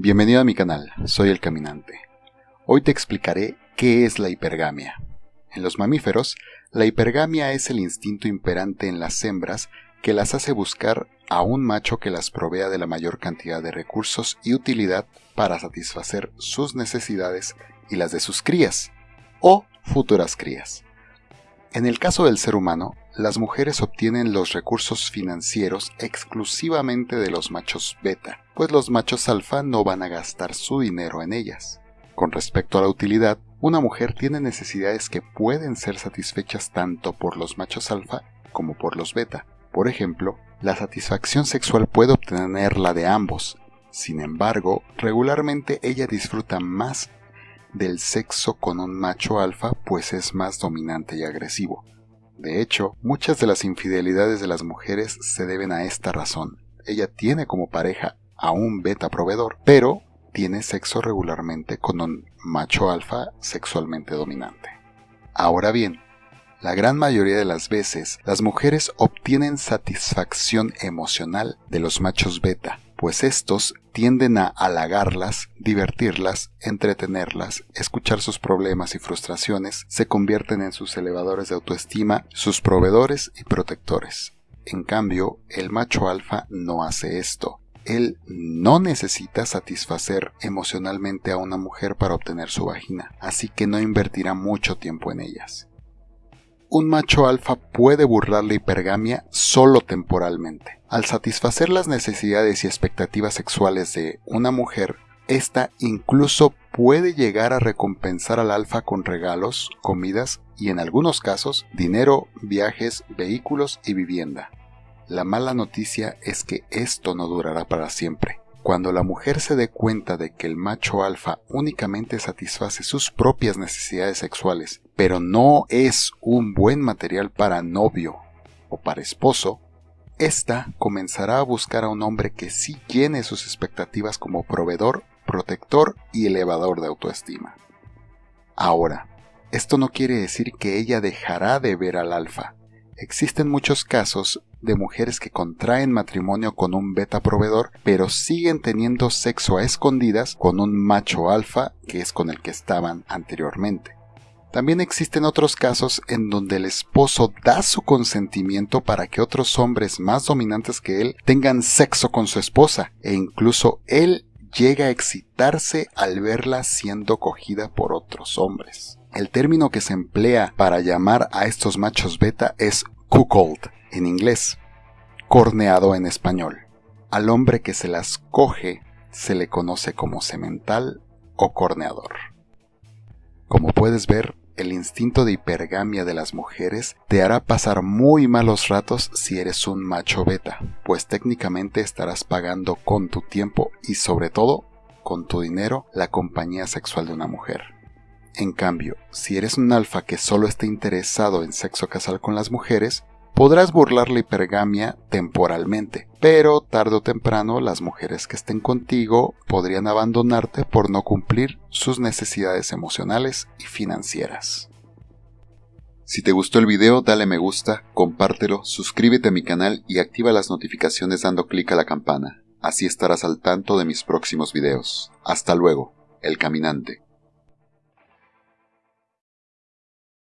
Bienvenido a mi canal, soy el Caminante. Hoy te explicaré qué es la hipergamia. En los mamíferos, la hipergamia es el instinto imperante en las hembras que las hace buscar a un macho que las provea de la mayor cantidad de recursos y utilidad para satisfacer sus necesidades y las de sus crías, o futuras crías. En el caso del ser humano, las mujeres obtienen los recursos financieros exclusivamente de los machos beta, pues los machos alfa no van a gastar su dinero en ellas. Con respecto a la utilidad, una mujer tiene necesidades que pueden ser satisfechas tanto por los machos alfa como por los beta. Por ejemplo, la satisfacción sexual puede obtenerla de ambos. Sin embargo, regularmente ella disfruta más del sexo con un macho alfa pues es más dominante y agresivo. De hecho, muchas de las infidelidades de las mujeres se deben a esta razón. Ella tiene como pareja a un beta proveedor, pero tiene sexo regularmente con un macho alfa sexualmente dominante. Ahora bien, la gran mayoría de las veces las mujeres obtienen satisfacción emocional de los machos beta, pues estos tienden a halagarlas, divertirlas, entretenerlas, escuchar sus problemas y frustraciones, se convierten en sus elevadores de autoestima, sus proveedores y protectores. En cambio, el macho alfa no hace esto. Él no necesita satisfacer emocionalmente a una mujer para obtener su vagina, así que no invertirá mucho tiempo en ellas un macho alfa puede burlar la hipergamia solo temporalmente. Al satisfacer las necesidades y expectativas sexuales de una mujer, esta incluso puede llegar a recompensar al alfa con regalos, comidas y en algunos casos dinero, viajes, vehículos y vivienda. La mala noticia es que esto no durará para siempre. Cuando la mujer se dé cuenta de que el macho alfa únicamente satisface sus propias necesidades sexuales, pero no es un buen material para novio o para esposo, ésta comenzará a buscar a un hombre que sí llene sus expectativas como proveedor, protector y elevador de autoestima. Ahora, esto no quiere decir que ella dejará de ver al alfa. Existen muchos casos de mujeres que contraen matrimonio con un beta proveedor, pero siguen teniendo sexo a escondidas con un macho alfa que es con el que estaban anteriormente. También existen otros casos en donde el esposo da su consentimiento para que otros hombres más dominantes que él tengan sexo con su esposa e incluso él llega a excitarse al verla siendo cogida por otros hombres. El término que se emplea para llamar a estos machos beta es cuckold, en inglés, corneado en español. Al hombre que se las coge se le conoce como semental o corneador. Como puedes ver, el instinto de hipergamia de las mujeres te hará pasar muy malos ratos si eres un macho beta, pues técnicamente estarás pagando con tu tiempo y sobre todo con tu dinero la compañía sexual de una mujer. En cambio, si eres un alfa que solo está interesado en sexo casual con las mujeres, Podrás burlar la hipergamia temporalmente, pero tarde o temprano las mujeres que estén contigo podrían abandonarte por no cumplir sus necesidades emocionales y financieras. Si te gustó el video, dale me gusta, compártelo, suscríbete a mi canal y activa las notificaciones dando clic a la campana. Así estarás al tanto de mis próximos videos. Hasta luego, el caminante.